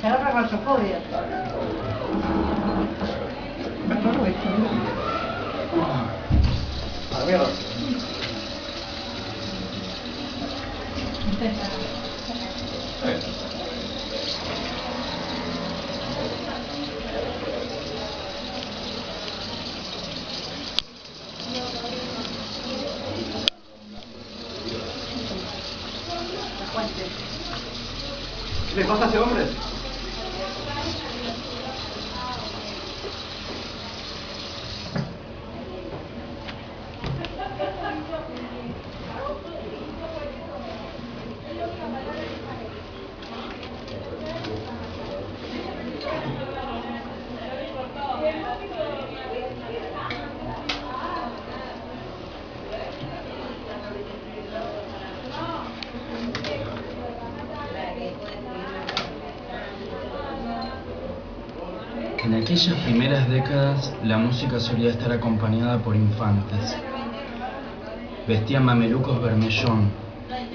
Será para claustrofobia. ¿Qué le pasa a ese En aquellas primeras décadas la música solía estar acompañada por infantes. Vestían mamelucos vermellón,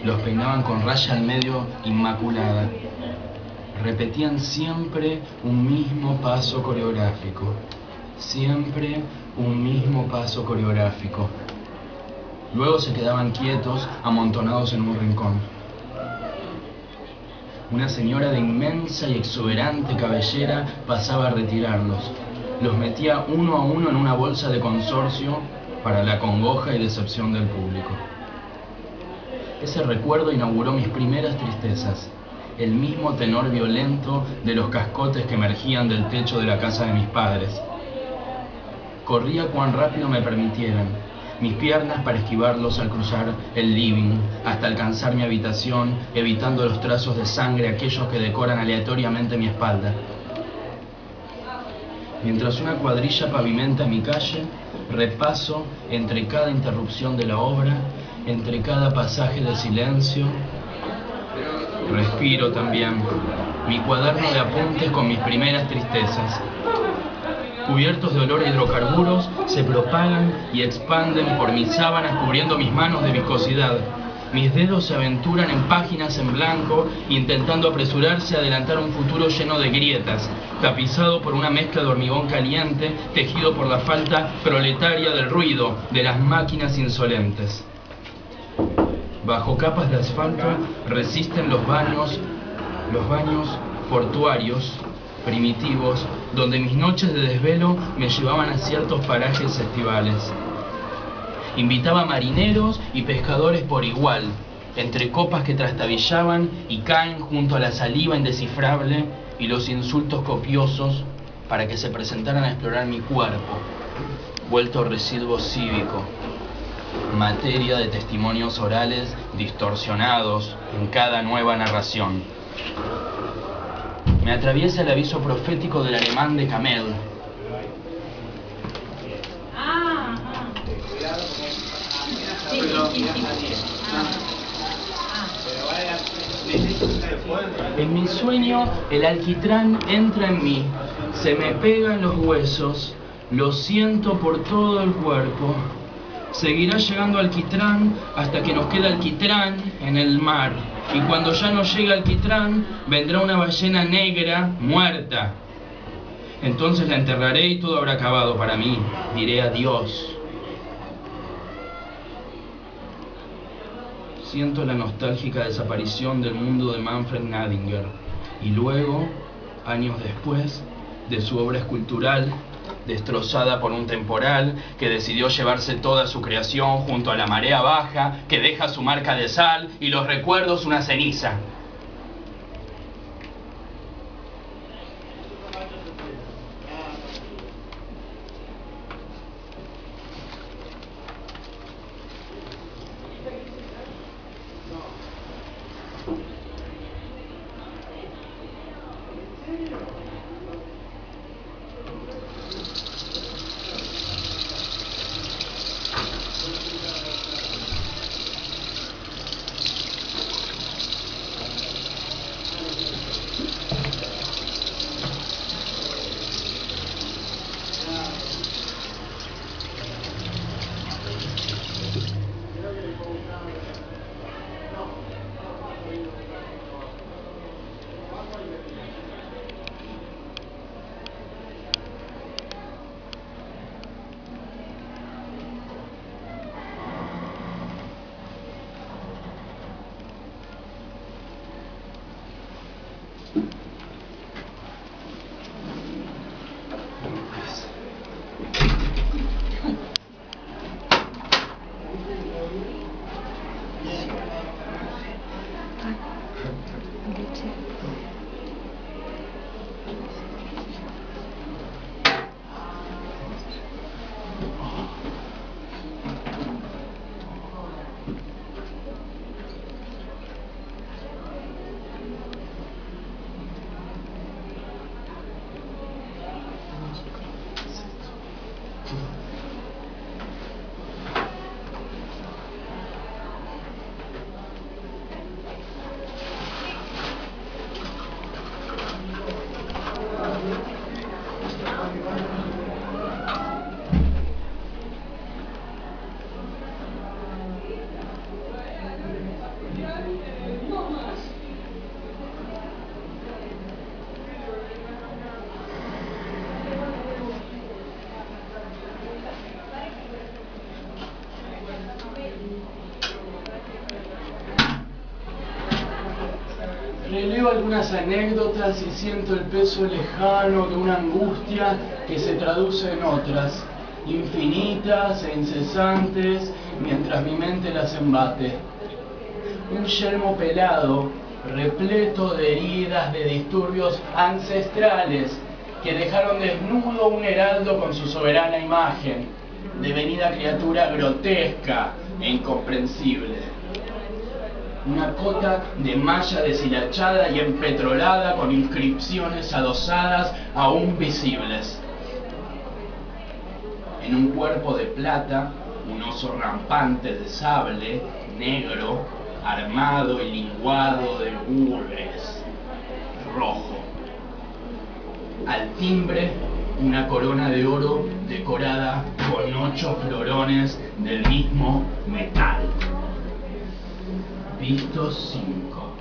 los peinaban con raya al medio inmaculada. Repetían siempre un mismo paso coreográfico, siempre un mismo paso coreográfico. Luego se quedaban quietos, amontonados en un rincón. Una señora de inmensa y exuberante cabellera pasaba a retirarlos. Los metía uno a uno en una bolsa de consorcio para la congoja y decepción del público. Ese recuerdo inauguró mis primeras tristezas, el mismo tenor violento de los cascotes que emergían del techo de la casa de mis padres. Corría cuán rápido me permitieran, mis piernas para esquivarlos al cruzar el living, hasta alcanzar mi habitación, evitando los trazos de sangre aquellos que decoran aleatoriamente mi espalda. Mientras una cuadrilla pavimenta mi calle, repaso entre cada interrupción de la obra, entre cada pasaje de silencio, respiro también mi cuaderno de apuntes con mis primeras tristezas, cubiertos de olor a hidrocarburos, se propagan y expanden por mis sábanas cubriendo mis manos de viscosidad. Mis dedos se aventuran en páginas en blanco, intentando apresurarse a adelantar un futuro lleno de grietas, tapizado por una mezcla de hormigón caliente, tejido por la falta proletaria del ruido de las máquinas insolentes. Bajo capas de asfalto resisten los baños, los baños portuarios, primitivos, donde mis noches de desvelo me llevaban a ciertos parajes estivales. Invitaba marineros y pescadores por igual, entre copas que trastabillaban y caen junto a la saliva indescifrable y los insultos copiosos para que se presentaran a explorar mi cuerpo, vuelto residuo cívico, materia de testimonios orales distorsionados en cada nueva narración. Me atraviesa el aviso profético del alemán de Camel. En mi sueño el alquitrán entra en mí, se me pega en los huesos, lo siento por todo el cuerpo. Seguirá llegando alquitrán hasta que nos quede alquitrán en el mar. Y cuando ya no llegue alquitrán, vendrá una ballena negra muerta. Entonces la enterraré y todo habrá acabado para mí. Diré adiós. Siento la nostálgica desaparición del mundo de Manfred Nadinger y luego, años después, de su obra escultural, destrozada por un temporal que decidió llevarse toda su creación junto a la marea baja que deja su marca de sal y los recuerdos una ceniza. Releo algunas anécdotas y siento el peso lejano de una angustia que se traduce en otras, infinitas e incesantes, mientras mi mente las embate. Un yelmo pelado, repleto de heridas, de disturbios ancestrales, que dejaron desnudo un heraldo con su soberana imagen, devenida criatura grotesca e incomprensible. Una cota de malla deshilachada y empetrolada con inscripciones adosadas aún visibles. En un cuerpo de plata, un oso rampante de sable, negro, armado y linguado de gules, rojo. Al timbre, una corona de oro decorada con ocho florones del mismo metal. Visto 5.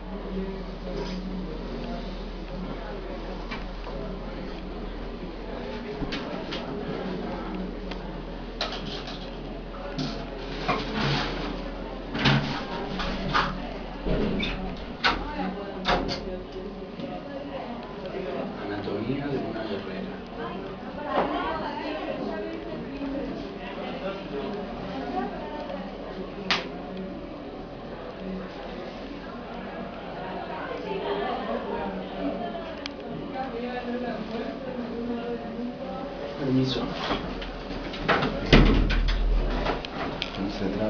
Anatomía de una guerrera. Permiso. No se traba.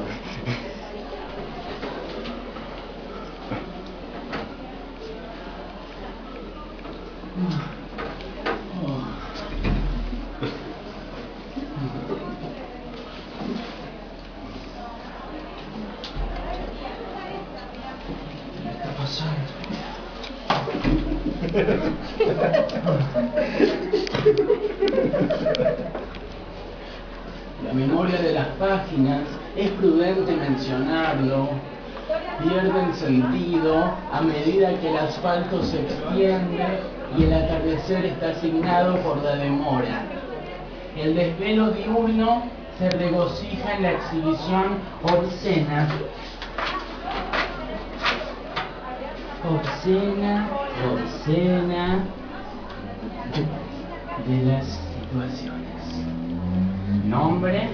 ¿Qué está pasando? La memoria de las páginas, es prudente mencionarlo, pierden sentido a medida que el asfalto se extiende y el atardecer está asignado por la demora. El desvelo diurno se regocija en la exhibición obscena obscena, obscena de las situaciones. Nombre,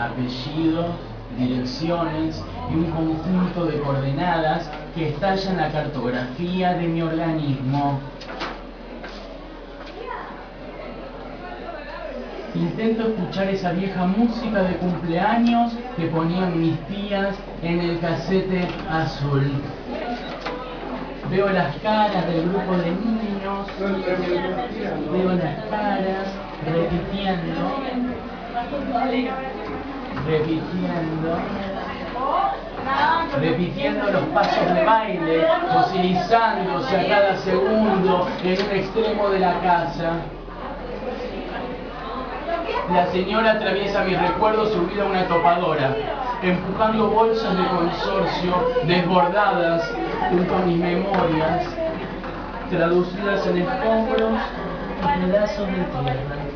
apellidos, direcciones y un conjunto de coordenadas que estallan la cartografía de mi organismo. Intento escuchar esa vieja música de cumpleaños que ponían mis tías en el casete azul. Veo las caras del grupo de niños, veo las caras repitiendo, repitiendo, repitiendo los pasos de baile, fosilizándose a cada segundo en un extremo de la casa. La señora atraviesa mis recuerdos subida a una topadora, empujando bolsas de consorcio desbordadas junto a mis memorias, traducidas en escombros y pedazos de tierra.